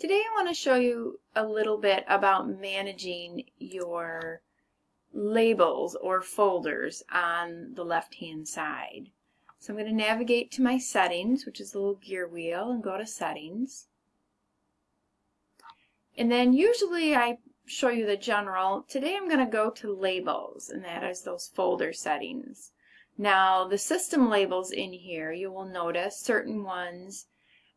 Today I want to show you a little bit about managing your labels or folders on the left hand side. So I'm going to navigate to my settings, which is the little gear wheel, and go to settings. And then usually I show you the general. Today I'm going to go to labels, and that is those folder settings. Now the system labels in here, you will notice certain ones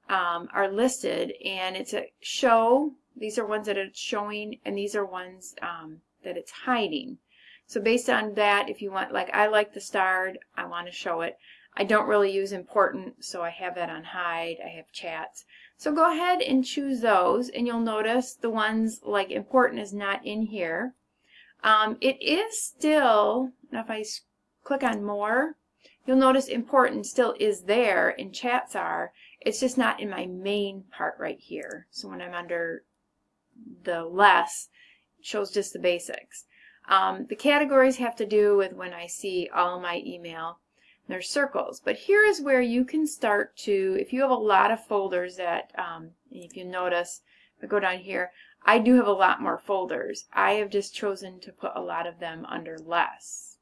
um, are listed and it's a show. These are ones that it's showing and these are ones um, that it's hiding. So based on that, if you want, like I like the starred, I want to show it. I don't really use important, so I have that on hide. I have chats. So go ahead and choose those, and you'll notice the ones like important is not in here. Um, it is still, if I click on more, you'll notice important still is there and chats are. It's just not in my main part right here. So when I'm under the less, it shows just the basics. Um, the categories have to do with when I see all my email. There's circles, but here is where you can start to, if you have a lot of folders that, um, if you notice, if I go down here, I do have a lot more folders. I have just chosen to put a lot of them under less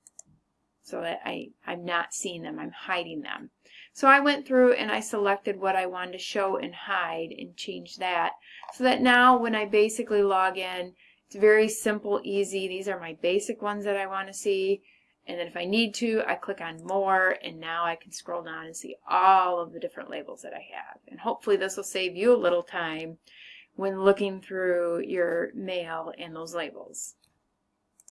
so that I, I'm not seeing them, I'm hiding them. So I went through and I selected what I wanted to show and hide and change that so that now when I basically log in, it's very simple, easy. These are my basic ones that I want to see. And then if I need to, I click on more and now I can scroll down and see all of the different labels that I have. And hopefully this will save you a little time when looking through your mail and those labels.